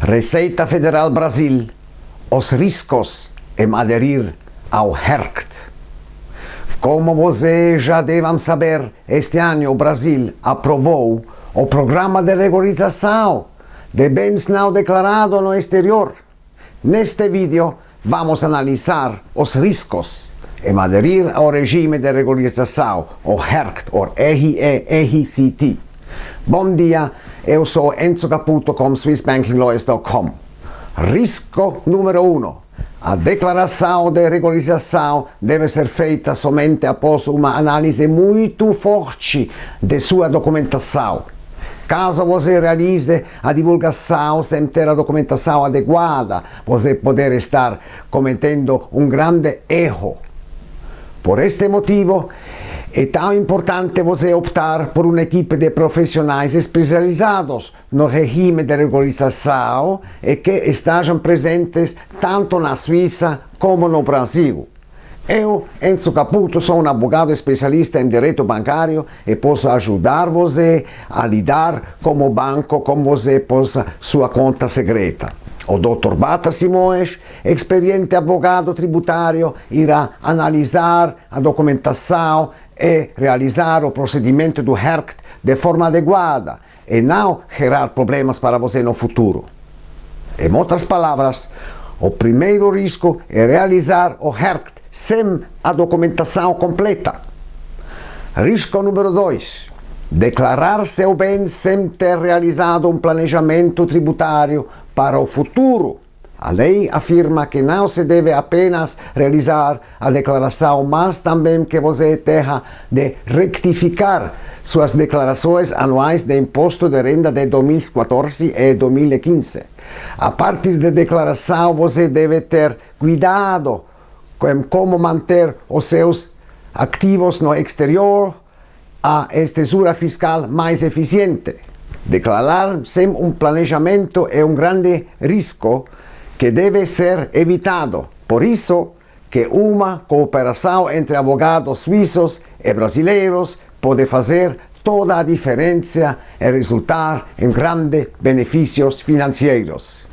Receita Federal Brasil, os riscos em aderir ao HERCT. Como você já devem saber, este ano o Brasil aprovou o Programa de Regularização de Bens Não Declarados no Exterior. Neste vídeo, vamos analisar os riscos em aderir ao regime de regularização, o HERCT, ou RERCT. Bom dia, eu sou Enzo Caputo com SwissBankingLawyers.com. Risco número 1. Um, a declaração de regularização deve ser feita somente após uma análise muito forte de sua documentação. Caso você realize a divulgação sem ter a documentação adequada, você poder estar cometendo um grande erro. Por este motivo, é tão importante você optar por uma equipe de profissionais especializados no regime de regularização e que estejam presentes tanto na Suíça como no Brasil. Eu, Enzo Caputo, sou um advogado especialista em direito bancário e posso ajudar você a lidar com o banco como você possa sua conta secreta. O Dr. Bata Simões, experiente advogado tributário, irá analisar a documentação e realizar o procedimento do HERCT de forma adequada e não gerar problemas para você no futuro. Em outras palavras, o primeiro risco é realizar o HERCT sem a documentação completa. Risco número 2. Declarar seu bem sem ter realizado um planejamento tributário para o futuro. A lei afirma que não se deve apenas realizar a declaração, mas também que você terá de rectificar suas declarações anuais de imposto de renda de 2014 e 2015. A partir da declaração, você deve ter cuidado com como manter os seus ativos no exterior, a estrutura fiscal mais eficiente. Declarar sem um planejamento é um grande risco que deve ser evitado. Por isso que uma cooperação entre advogados suíços e brasileiros pode fazer toda a diferença e resultar em grandes benefícios financeiros.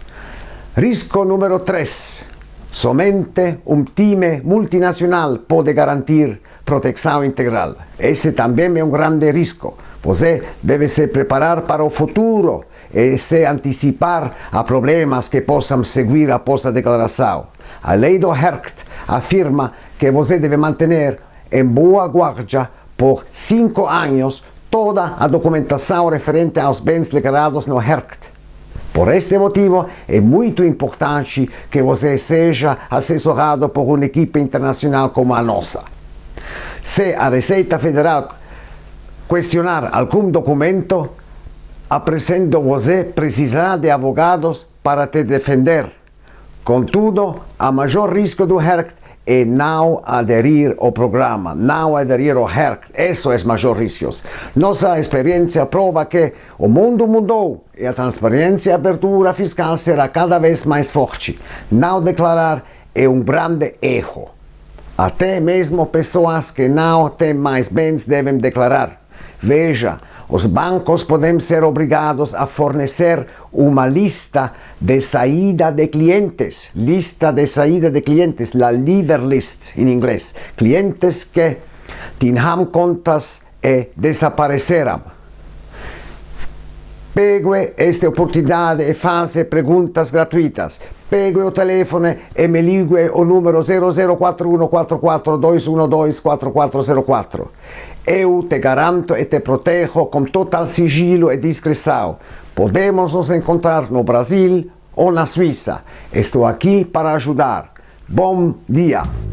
Risco número 3. Somente um time multinacional pode garantir proteção integral. Esse também é um grande risco. Você deve se preparar para o futuro e se antecipar a problemas que possam seguir após a declaração. A lei do HERCT afirma que você deve manter em boa guarda por cinco anos toda a documentação referente aos bens declarados no HERCT. Por este motivo, é muito importante que você seja assessorado por uma equipe internacional como a nossa. Se a Receita Federal questionar algum documento, apresento você precisará de advogados para te defender. Contudo, há maior risco do HERCT é não aderir ao programa, não aderir ao HERCT. Isso é maior risco. Nossa experiência prova que o mundo mudou e a transparência e abertura fiscal será cada vez mais forte. Não declarar é um grande erro. Até mesmo pessoas que não têm mais bens devem declarar. Veja, os bancos podem ser obrigados a fornecer uma lista de saída de clientes, lista de saída de clientes, la leaver list em inglês, clientes que tinham contas e desapareceram. Pegue esta oportunidade e faça perguntas gratuitas. Pegue o telefone e me ligue o número 0041 44212 4404. Eu te garanto e te protejo com total sigilo e discrição. Podemos nos encontrar no Brasil ou na Suíça. Estou aqui para ajudar. Bom dia!